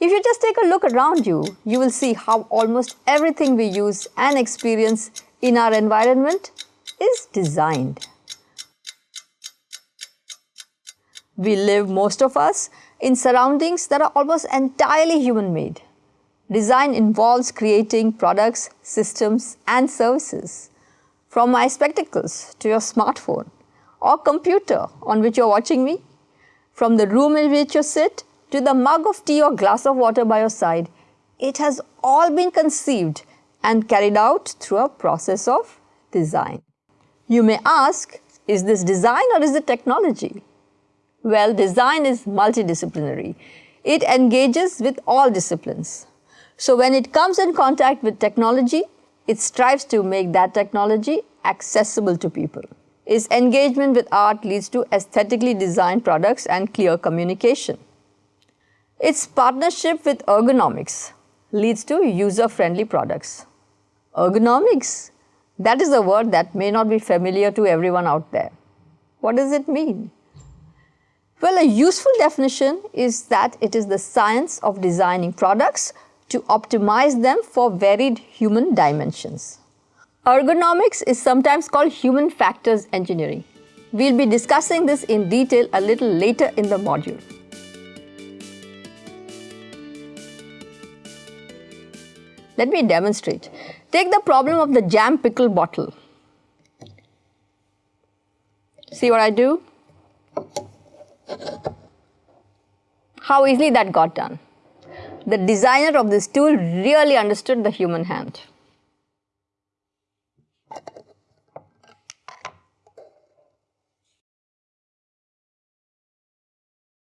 If you just take a look around you, you will see how almost everything we use and experience in our environment is designed. We live, most of us, in surroundings that are almost entirely human made. Design involves creating products, systems and services. From my spectacles to your smartphone or computer on which you are watching me, from the room in which you sit to the mug of tea or glass of water by your side, it has all been conceived and carried out through a process of design. You may ask, is this design or is it technology? Well, design is multidisciplinary. It engages with all disciplines. So when it comes in contact with technology, it strives to make that technology accessible to people. Its engagement with art leads to aesthetically designed products and clear communication. Its partnership with ergonomics leads to user-friendly products. Ergonomics, that is a word that may not be familiar to everyone out there. What does it mean? Well, a useful definition is that it is the science of designing products to optimize them for varied human dimensions. Ergonomics is sometimes called human factors engineering. We'll be discussing this in detail a little later in the module. Let me demonstrate. Take the problem of the jam pickle bottle. See what I do? How easily that got done. The designer of this tool really understood the human hand.